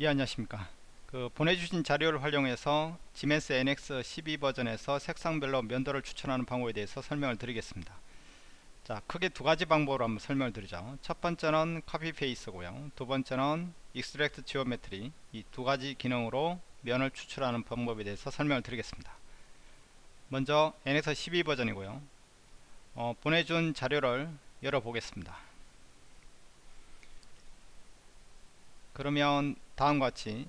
예 안녕하십니까. 그 보내주신 자료를 활용해서 지멘스 NX 12 버전에서 색상별로 면을 추출하는 방법에 대해서 설명을 드리겠습니다. 자 크게 두 가지 방법으로 한번 설명을 드리죠. 첫 번째는 copy face고요. 두 번째는 extract geometry 이 두 가지 기능으로 면을 추출하는 방법에 대해서 설명을 드리겠습니다. 먼저 NX 12 버전이고요. 어, 보내준 자료를 열어보겠습니다. 그러면 다음과 같이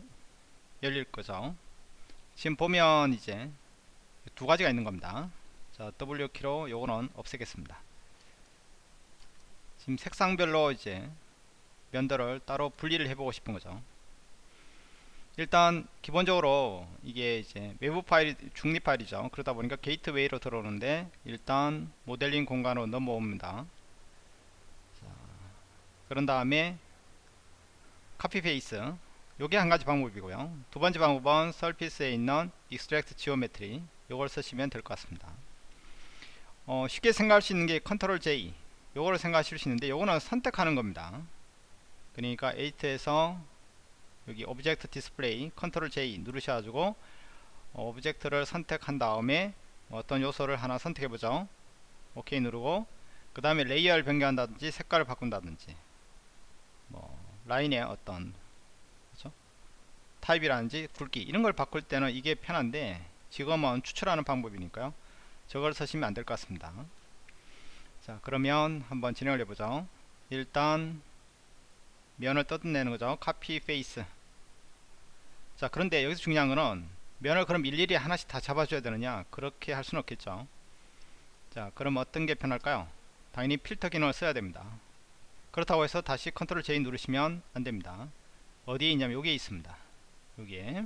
열릴 거죠. 지금 보면 이제 두 가지가 있는 겁니다. 자 W키로 요거는 없애겠습니다. 지금 색상별로 이제 면들을 따로 분리를 해보고 싶은 거죠. 일단 기본적으로 이게 이제 외부 파일 중립 파일이죠. 그러다 보니까 gateway로 들어오는데 일단 모델링 공간으로 넘어옵니다. 자, 그런 다음에 copy face 요게 한 가지 방법이고요. 두 번째 방법은 surface에 있는 extract geometry. 요걸 쓰시면 될 것 같습니다. 어, 쉽게 생각할 수 있는 게 컨트롤 J 요거를 생각하실 수 있는데 요거는 선택하는 겁니다. 그러니까 edit에서 여기 object display 컨트롤 J 누르셔가지고 어, object를 선택한 다음에 어떤 요소를 하나 선택해 보죠. 오케이 누르고 그 다음에 layer를 변경한다든지 색깔을 바꾼다든지 뭐 라인의 어떤? 타입이라든지 굵기 이런 걸 바꿀 때는 이게 편한데 지금은 추출하는 방법이니까요. 저걸 쓰시면 안 될 것 같습니다. 자 그러면 한번 진행을 해보죠. 일단 면을 뜯어내는 거죠. copy face 자 그런데 여기서 중요한 거는 면을 그럼 일일이 하나씩 다 잡아줘야 되느냐? 그렇게 할 수는 없겠죠. 자 그럼 어떤 게 편할까요? 당연히 필터 기능을 써야 됩니다. 그렇다고 해서 다시 컨트롤 J 누르시면 안됩니다. 어디에 있냐면 여기에 있습니다 여기에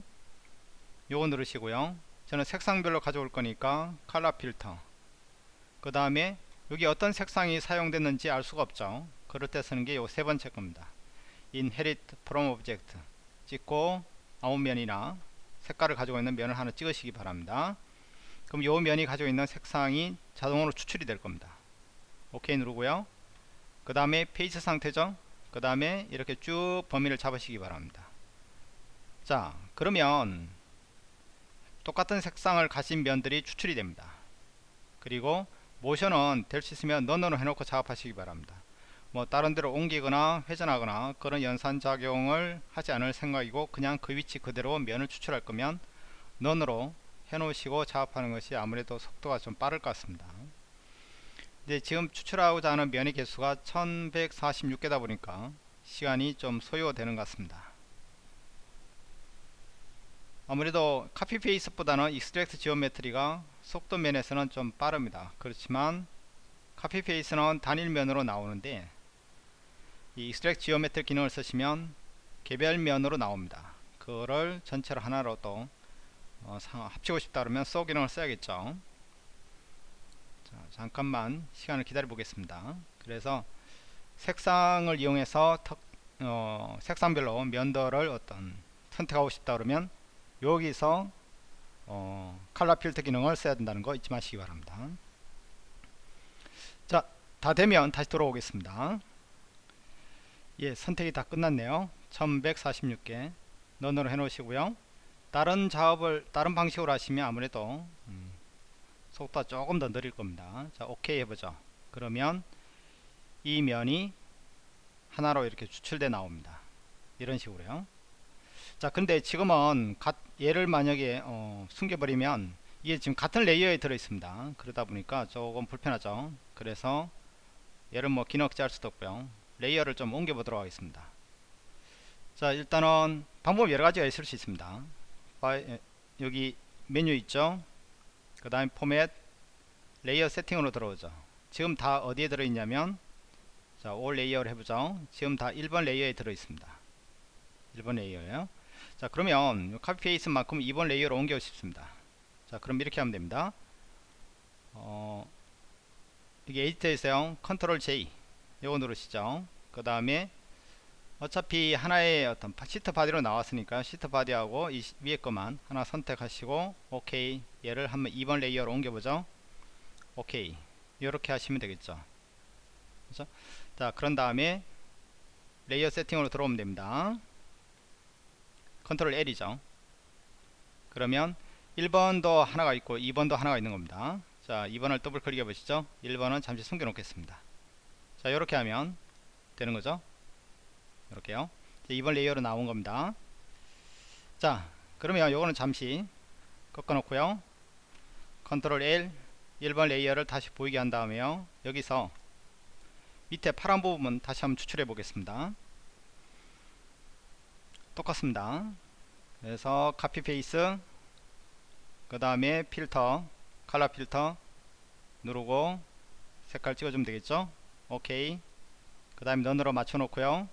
요거 누르시고요. 저는 색상별로 가져올 거니까 컬러 필터. 그 다음에 여기 어떤 색상이 사용됐는지 알 수가 없죠. 그럴 때 쓰는 게 요 세 번째 겁니다. Inherit from object. 찍고 아무 면이나 색깔을 가지고 있는 면을 하나 찍으시기 바랍니다. 그럼 요 면이 가지고 있는 색상이 자동으로 추출이 될 겁니다. 오케이 누르고요. 그 다음에 페이지 상태죠. 그 다음에 이렇게 쭉 범위를 잡으시기 바랍니다 자 그러면 똑같은 색상을 가진 면들이 추출이 됩니다. 그리고 모션은 될 수 있으면 넌으로 해놓고 작업하시기 바랍니다. 뭐 다른 데로 옮기거나 회전하거나 그런 연산작용을 하지 않을 생각이고 그냥 그 위치 그대로 면을 추출할 거면 none으로 해 놓으시고 작업하는 것이 아무래도 속도가 좀 빠를 것 같습니다. 이제 지금 추출하고자 하는 면의 개수가 1146개다 보니까 시간이 좀 소요되는 것 같습니다 아무래도 copy face보다는 extract geometry가 속도 면에서는 좀 빠릅니다. 그렇지만 copy face는 단일면으로 나오는데 이 extract geometry 기능을 쓰시면 개별 면으로 나옵니다. 그거를 전체로 하나로 또 어, 합치고 싶다 그러면 sew 기능을 써야겠죠. 자, 잠깐만 시간을 기다려 보겠습니다. 그래서 색상을 이용해서 턱, 어, 색상별로 면들을 어떤 선택하고 싶다 그러면 여기서 어, 칼라 필터 기능을 써야 된다는 거 잊지 마시기 바랍니다. 자 다 되면 다시 돌아오겠습니다. 예 선택이 다 끝났네요. 1146개 넌으로 해 놓으시고요. 다른 작업을 다른 방식으로 하시면 아무래도 음, 속도가 조금 더 느릴 겁니다. 자 오케이 해보죠. 그러면 이 면이 하나로 이렇게 추출돼 나옵니다. 이런 식으로요 자 근데 지금은 가, 얘를 만약에 어, 숨겨버리면 이게 지금 같은 layer에 들어 있습니다. 그러다 보니까 조금 불편하죠. 그래서 얘를 뭐 기억자 할 수도 없고요. layer를 좀 옮겨 보도록 하겠습니다. 자 일단은 방법 여러가지가 있을 수 있습니다. 여기 메뉴 있죠? 그 다음에 format layer setting으로 들어오죠. 지금 다 어디에 들어있냐면 자 all layer를 해보죠. 지금 다 1번 layer에 들어있습니다. 1번 layer요 자 그러면 copy face만큼 2번 layer로 옮기고 싶습니다. 자 그럼 이렇게 하면 됩니다. 어, 이게 edit에서요. 컨트롤 J 요거 누르시죠. 그 다음에 어차피 하나의 어떤 sheet body로 나왔으니까 sheet body하고 이 위에 것만 하나 선택하시고 오케이 얘를 한번 2번 layer로 옮겨보죠. 오케이 이렇게 하시면 되겠죠. 그렇죠? 자 그런 다음에 layer setting으로 들어오면 됩니다 컨트롤 L이죠. 그러면 1번도 하나가 있고 2번도 하나가 있는 겁니다. 자 2번을 더블 클릭해 보시죠. 1번은 잠시 숨겨 놓겠습니다. 자 이렇게 하면 되는 거죠? 이렇게요. 2번 layer로 나온 겁니다. 자 그러면 요거는 잠시 꺼 놓고요. 컨트롤 L 1번 layer를 다시 보이게 한 다음에요. 여기서 밑에 파란 부분 다시 한번 추출해 보겠습니다 똑같습니다. 그래서 copy face 그 다음에 필터 color filter 누르고 색깔 찍어주면 되겠죠? 오케이 그 다음에 none으로 맞춰 놓고요.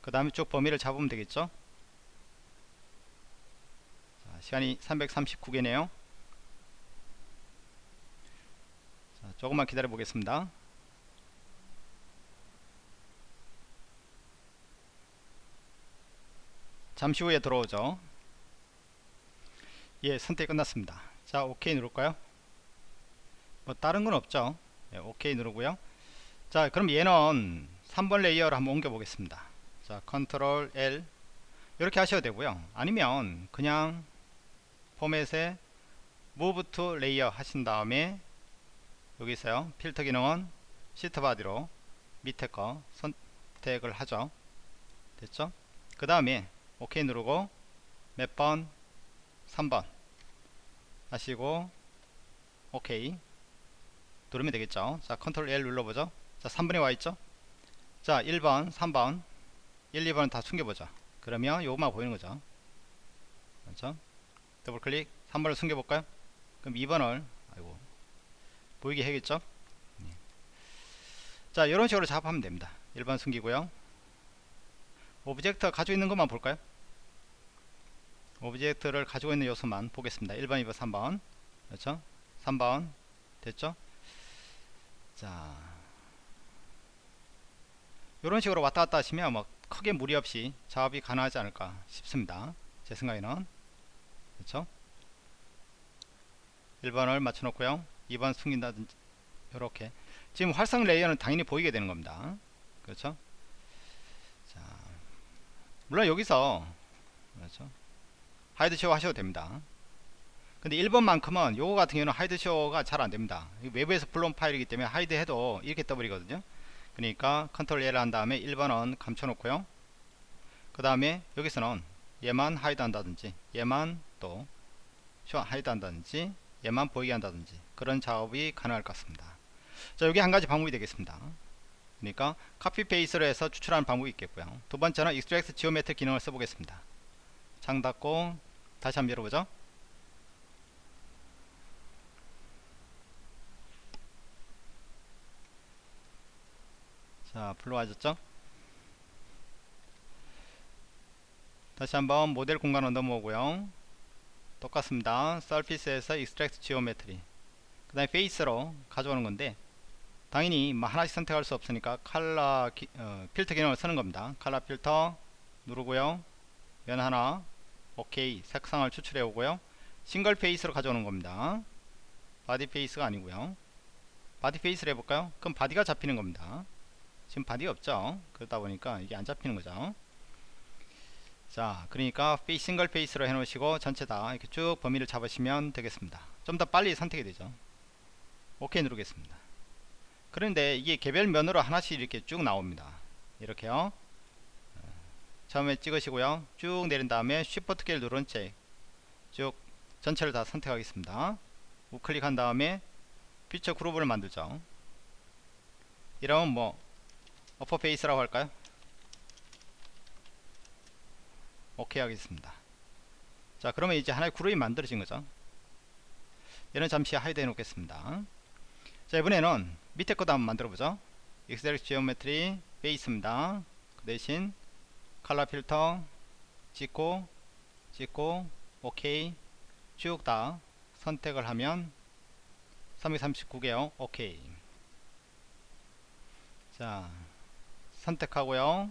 그 다음에 쭉 범위를 잡으면 되겠죠? 자, 시간이 339개네요. 자, 조금만 기다려 보겠습니다 잠시 후에 들어오죠. 예 선택 끝났습니다. 자 오케이 누를까요? 뭐 다른 건 없죠? 예, 오케이 누르고요. 자 그럼 얘는 3번 layer를 한번 옮겨 보겠습니다. 자 컨트롤 L. 이렇게 하셔도 되고요. 아니면 그냥 포맷에 move to layer 하신 다음에 여기 있어요. 필터 기능은 sheet body로 밑에 거 선택을 하죠. 됐죠? 그 다음에 오케이 누르고 몇 번? 3번. 하시고 오케이. 누르면 되겠죠? 자 컨트롤 L 눌러보죠. 자 3번에 와있죠? 자 1번 3번 1 2번 다 숨겨보죠 그러면 요것만 보이는 거죠? 그렇죠? 더블 클릭. 3번을 숨겨볼까요? 그럼 2번을 아이고 보이게 해야겠죠? 네. 자 이런 식으로 작업하면 됩니다. 1번 숨기고요 object 가지고 있는 것만 볼까요? object를 가지고 있는 요소만 보겠습니다. 1번 2번 3번. 그렇죠? 3번. 됐죠? 자. 이런 식으로 왔다 갔다 하시면 뭐 크게 무리 없이 작업이 가능하지 않을까 싶습니다. 제 생각에는. 그렇죠? 1번을 맞춰 놓고요. 2번 숨긴다든지 이렇게. 지금 활성 layer는 당연히 보이게 되는 겁니다. 그렇죠? 자 물론 여기서 그렇죠? hide show 하셔도 됩니다. 근데 1번만큼은 요거 같은 경우는 hide show가 잘 안됩니다. 외부에서 불러온 파일이기 때문에 hide 해도 이렇게 떠버리거든요. 그러니까 컨트롤 L 한 다음에 1번은 감춰 놓고요. 그 다음에 여기서는 얘만 hide 한다든지 얘만 또 show hide 한다든지 얘만 보이게 한다든지 그런 작업이 가능할 것 같습니다. 자 여기 한 가지 방법이 되겠습니다 그러니까 카피 페이스로 해서 추출하는 방법이 있겠고요. 두 번째는 extract geometry 기능을 써보겠습니다. 창 닫고 다시 한번 열어보죠. 자 불러와졌죠? 다시 한번 모델 공간으로 넘어오고요. 똑같습니다. 서피스에서 extract geometry 그 다음에 face로 가져오는 건데 당연히 뭐 하나씩 선택할 수 없으니까 칼라 기, 어, 필터 기능을 쓰는 겁니다. 칼라 필터 누르고요. 면 하나 오케이. 색상을 추출해 오고요. single face로 가져오는 겁니다. body face가 아니고요. body face를 해볼까요? 그럼 body가 잡히는 겁니다. 지금 body 없죠? 그러다 보니까 이게 안 잡히는 거죠. 자 그러니까 single face로 해 놓으시고 전체 다 이렇게 쭉 범위를 잡으시면 되겠습니다. 좀 더 빨리 선택이 되죠. 오케이 누르겠습니다 그런데 이게 개별 면으로 하나씩 이렇게 쭉 나옵니다. 이렇게요. 처음에 찍으시고요. 쭉 내린 다음에 쉬프트 키를 누른 채 쭉 전체를 다 선택하겠습니다. 우클릭한 다음에 feature group을 만들죠. 이러면 뭐 upper face라고 할까요? 오케이 하겠습니다. 자 그러면 이제 하나의 그룹이 만들어진 거죠. 얘는 잠시 hide 해 놓겠습니다. 자 이번에는 밑에 것도 한번 만들어 보죠. extract geometry face입니다. 그 대신 칼라 필터 찍고 찍고 오케이. 쭉 다 선택을 하면 339개요. 오케이. 자 선택하고요.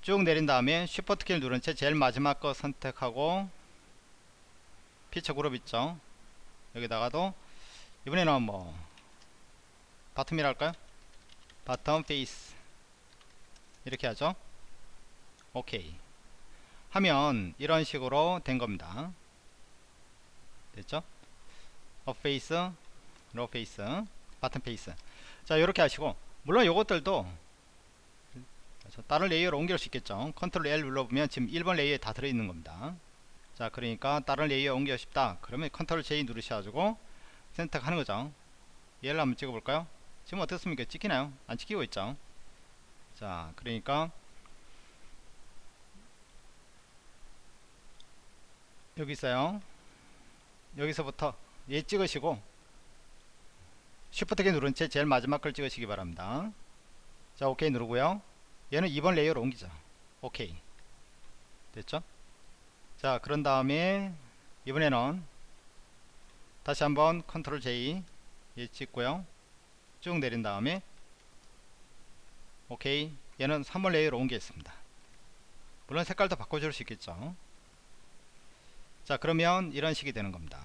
쭉 내린 다음에 쉬프트 키를 누른 채 제일 마지막 거 선택하고 feature group 있죠? 여기다가도 이번에는 뭐 bottom이라 할까요? bottom face. 이렇게 하죠? 오케이. 하면 이런 식으로 된 겁니다. 됐죠? up face low face bottom face. 자 이렇게 하시고. 물론 이것들도 다른 레이어로 옮길 수 있겠죠. 컨트롤 L 눌러보면 지금 1번 레이어에 다 들어있는 겁니다. 자 그러니까 다른 레이어 옮기고 싶다. 그러면 컨트롤 J 누르셔가지고 선택하는 거죠. 얘를 한번 찍어볼까요 지금 어떻습니까? 찍히나요? 안 찍히고 있죠? 자 그러니까 여기 있어요. 여기서부터 얘 찍으시고 쉬프트키 누른 채 제일 마지막 걸 찍으시기 바랍니다. 자 오케이 누르고요. 얘는 2번 레이어로 옮기죠. 오케이 됐죠? 자 그런 다음에 이번에는 다시 한번 컨트롤 J 얘 찍고요 쭉 내린 다음에 오케이. 얘는 3번 레이어로 옮기겠습니다. 물론 색깔도 바꿔줄 수 있겠죠. 자 그러면 이런 식이 되는 겁니다.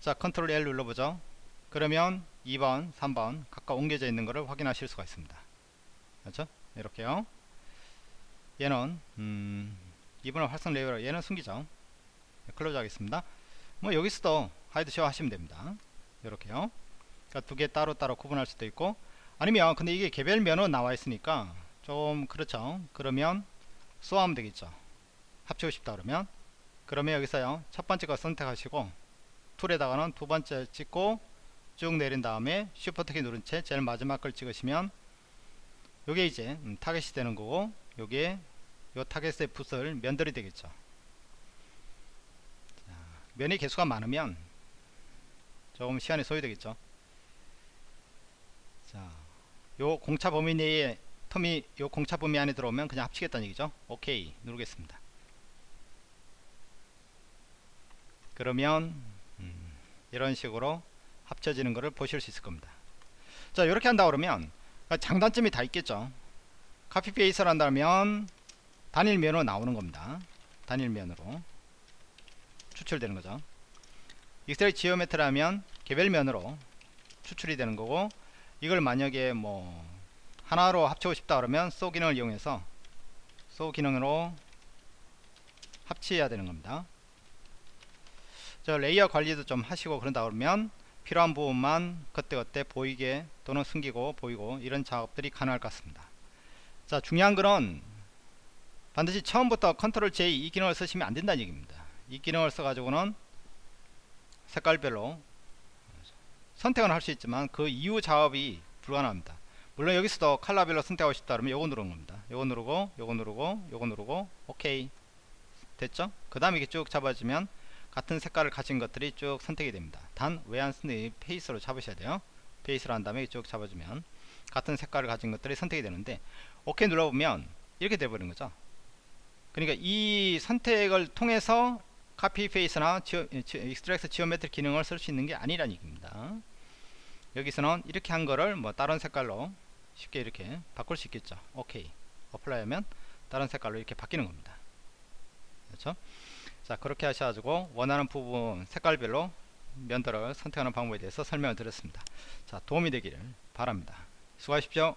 자 컨트롤 L 눌러보죠. 그러면 2번 3번 각각 옮겨져 있는 것을 확인하실 수가 있습니다. 그렇죠? 이렇게요. 얘는 음, 2번을 활성 레이어로 얘는 숨기죠. 네, close 하겠습니다. 뭐 여기서도 hide show 하시면 됩니다. 이렇게요 그러니까 두 개 따로 따로 구분할 수도 있고 아니면 근데 이게 개별 면으로 나와 있으니까 좀 그렇죠. 그러면 sew하면 되겠죠. 합치고 싶다 그러면. 그러면 여기서요. 첫 번째 거 선택하시고 툴에다가는 두 번째 찍고 쭉 내린 다음에 쉬프트 키 누른 채 제일 마지막 걸 찍으시면 요게 이제 음, 타겟이 되는 거고 요게 요 타겟의 붙을 면들이 되겠죠. 자, 면의 개수가 많으면 조금 시간이 소요되겠죠 자, 요 공차 범위 내에 텀이 요 공차 범위 안에 들어오면 그냥 합치겠다는 얘기죠? 오케이. 누르겠습니다. 그러면 음, 이런 식으로 합쳐지는 것을 보실 수 있을 겁니다. 자 이렇게 한다 그러면 장단점이 다 있겠죠? 카피 페이스를 한다면 단일면으로 나오는 겁니다. 단일면으로 추출되는 거죠. 익셀 지오메트라면 개별면으로 추출이 되는 거고 이걸 만약에 뭐 하나로 합치고 싶다 그러면 sew 기능을 이용해서 sew 기능으로 합치해야 되는 겁니다. 자 레이어 관리도 좀 하시고 그런다 그러면 필요한 부분만 그때그때 보이게 또는 숨기고 보이고 이런 작업들이 가능할 것 같습니다. 자 중요한 거는 반드시 처음부터 컨트롤 J 이 기능을 쓰시면 안 된다는 얘기입니다. 이 기능을 써 가지고는 색깔별로 선택은 할 수 있지만 그 이후 작업이 불가능합니다. 물론 여기서도 컬러별로 선택하고 싶다 그러면 요거 누르는 겁니다. 요거 누르고 요거 누르고 요거 누르고 오케이. 됐죠? 그 다음에 이렇게 쭉 잡아주면 같은 색깔을 가진 것들이 쭉 선택이 됩니다. 단왜안 쓰니 face로 잡으셔야 돼요. face로 한 다음에 쭉 잡아주면 같은 색깔을 가진 것들이 선택이 되는데 오케이 눌러보면 이렇게 돼버린 거죠. 그러니까 이 선택을 통해서 copy face나 extract geometry 기능을 쓸 수 있는 게 아니라는 얘기입니다. 여기서는 이렇게 한 거를 뭐 다른 색깔로 쉽게 이렇게 바꿀 수 있겠죠. 오케이 apply 하면 다른 색깔로 이렇게 바뀌는 겁니다. 그렇죠? 자 그렇게 하셔가지고 원하는 부분 색깔별로 면도를 선택하는 방법에 대해서 설명을 드렸습니다. 자 도움이 되기를 바랍니다. 수고하십시오